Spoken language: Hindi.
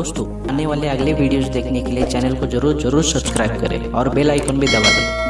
दोस्तों, आने वाले अगले वीडियोस देखने के लिए चैनल को ज़रूर ज़रूर सब्सक्राइब करें और बेल आइकन भी दबा दें।